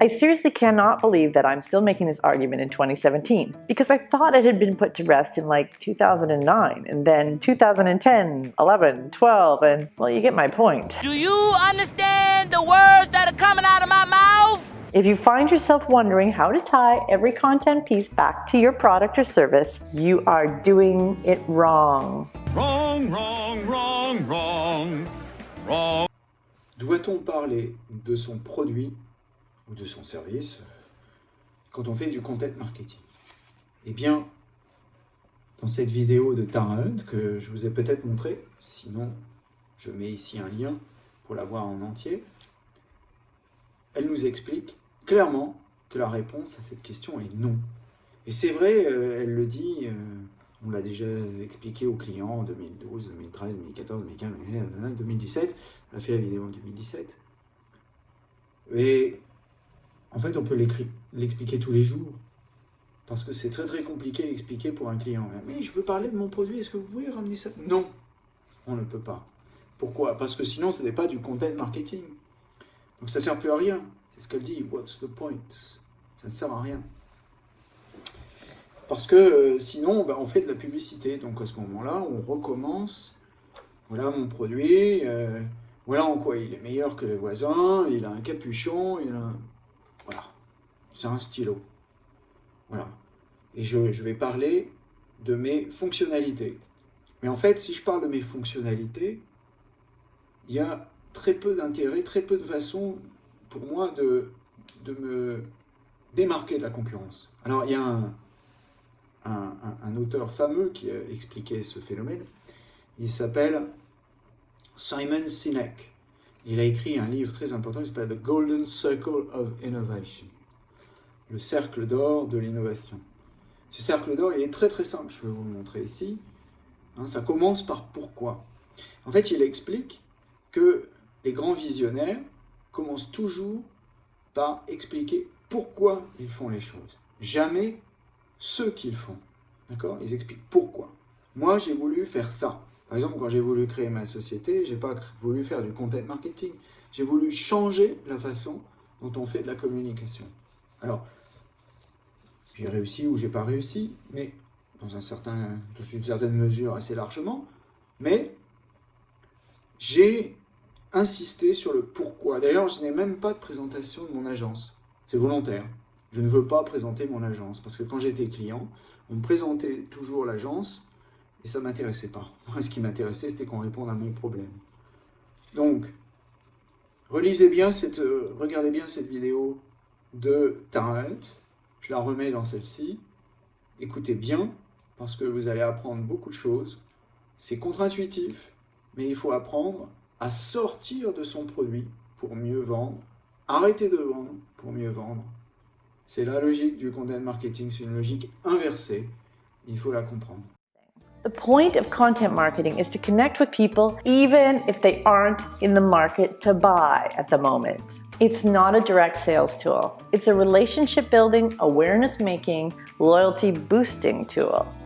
I seriously cannot believe that I'm still making this argument in 2017 because I thought it had been put to rest in like 2009 and then 2010, 11, 12, and well, you get my point. Do you understand the words that are coming out of my mouth? If you find yourself wondering how to tie every content piece back to your product or service, you are doing it wrong. Wrong, wrong, wrong, wrong, wrong. Doit-on parler de son produit de son service quand on fait du content marketing Eh bien, dans cette vidéo de Tara que je vous ai peut-être montré, sinon je mets ici un lien pour la voir en entier, elle nous explique clairement que la réponse à cette question est non. Et c'est vrai, euh, elle le dit, euh, on l'a déjà expliqué aux clients en 2012, 2013, 2014, 2015, 2017, on a fait la vidéo en 2017. Et en fait, on peut l'expliquer tous les jours. Parce que c'est très très compliqué à expliquer pour un client. Mais je veux parler de mon produit, est-ce que vous pouvez ramener ça? Non, on ne peut pas. Pourquoi? Parce que sinon, ce n'est pas du content marketing. Donc ça ne sert plus à rien. C'est ce qu'elle dit. What's the point? Ça ne sert à rien. Parce que euh, sinon, bah, on fait de la publicité. Donc à ce moment-là, on recommence. Voilà mon produit. Euh, voilà en quoi il est meilleur que les voisins. Il a un capuchon. Il a. C'est un stylo. Voilà. Et je, vais parler de mes fonctionnalités. Mais en fait, si je parle de mes fonctionnalités, il y a très peu d'intérêt, très peu de façons pour moi de, me démarquer de la concurrence. Alors, il y a un, un, un, auteur fameux qui a expliqué ce phénomène. Il s'appelle Simon Sinek. Il a écrit un livre très important, il s'appelle The Golden Circle of Innovation. Le cercle d'or de l'innovation. Ce cercle d'or, il est très très simple, je vais vous le montrer ici. Hein, ça commence par pourquoi. En fait, il explique que les grands visionnaires commencent toujours par expliquer pourquoi ils font les choses. Jamais ce qu'ils font. D'accord? Ils expliquent pourquoi. Moi, j'ai voulu faire ça. Par exemple, quand j'ai voulu créer ma société, j'ai pas voulu faire du content marketing. J'ai voulu changer la façon dont on fait de la communication. Alors, j'ai réussi ou j'ai pas réussi, mais dans, un certain, dans une certaine mesure assez largement. Mais j'ai insisté sur le pourquoi. D'ailleurs, je n'ai même pas de présentation de mon agence. C'est volontaire. Je ne veux pas présenter mon agence, parce que quand j'étais client, on me présentait toujours l'agence, et ça ne m'intéressait pas. Moi, ce qui m'intéressait, c'était qu'on réponde à mon problème. Donc, relisez bien cette, euh, regardez bien cette vidéo de Tarrant. Je la remets dans celle-ci. Écoutez bien, parce que vous allez apprendre beaucoup de choses. C'est contre-intuitif, mais il faut apprendre à sortir de son produit pour mieux vendre, arrêter de vendre pour mieux vendre. C'est la logique du content marketing, c'est une logique inversée. Il faut la comprendre. The point of content marketing is to connect with people even if they aren't in the market to buy at the moment. It's not a direct sales tool. It's a relationship building, awareness making, loyalty boosting tool.